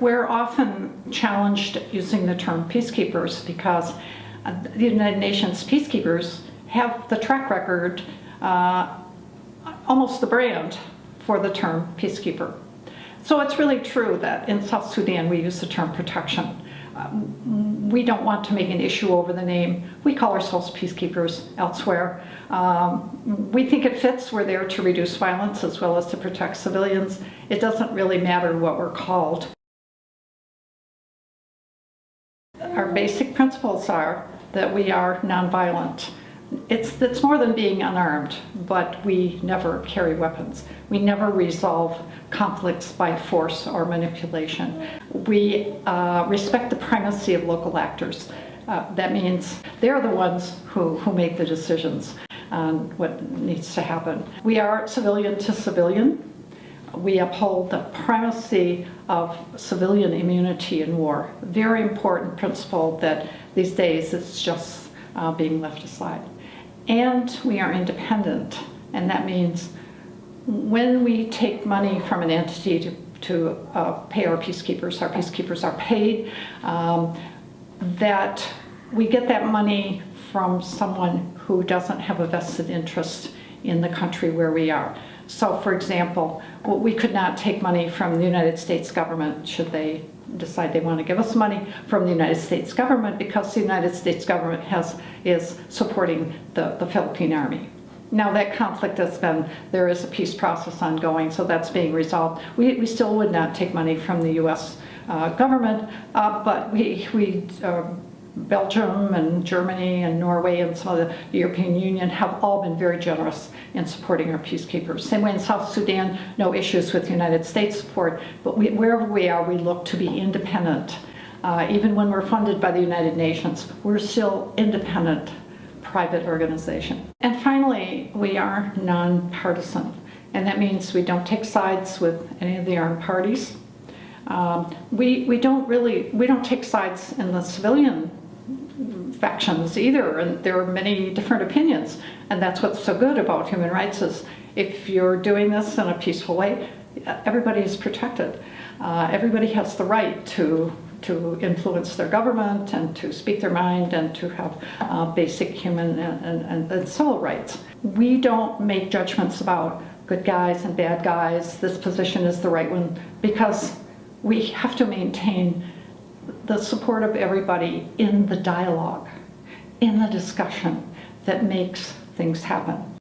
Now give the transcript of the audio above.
We're often challenged using the term peacekeepers because uh, the United Nations peacekeepers have the track record, uh, almost the brand for the term peacekeeper. So it's really true that in South Sudan we use the term protection. Um, we don't want to make an issue over the name. We call ourselves peacekeepers elsewhere. Um, we think it fits. We're there to reduce violence as well as to protect civilians. It doesn't really matter what we're called. Our basic principles are that we are nonviolent. It's, it's more than being unarmed, but we never carry weapons. We never resolve conflicts by force or manipulation. We uh, respect the primacy of local actors. Uh, that means they're the ones who, who make the decisions on what needs to happen. We are civilian to civilian. We uphold the primacy of civilian immunity in war. Very important principle that these days it's just uh, being left aside. And we are independent, and that means when we take money from an entity to, to uh, pay our peacekeepers, our peacekeepers are paid, um, that we get that money from someone who doesn't have a vested interest in the country where we are. So for example, we could not take money from the United States government should they decide they want to give us money from the United States government because the United States government has is supporting the, the Philippine Army. Now that conflict has been, there is a peace process ongoing, so that's being resolved. We, we still would not take money from the U.S. Uh, government, uh, but we, we uh, Belgium and Germany and Norway and some of the European Union have all been very generous in supporting our peacekeepers. Same way in South Sudan, no issues with United States support, but we, wherever we are, we look to be independent. Uh, even when we're funded by the United Nations, we're still independent private organization. And finally, we are nonpartisan, and that means we don't take sides with any of the armed parties. Um, we, we don't really, we don't take sides in the civilian factions either, and there are many different opinions. And that's what's so good about human rights is if you're doing this in a peaceful way, everybody is protected. Uh, everybody has the right to to influence their government and to speak their mind and to have uh, basic human and, and, and civil rights. We don't make judgments about good guys and bad guys, this position is the right one, because we have to maintain the support of everybody in the dialogue, in the discussion that makes things happen.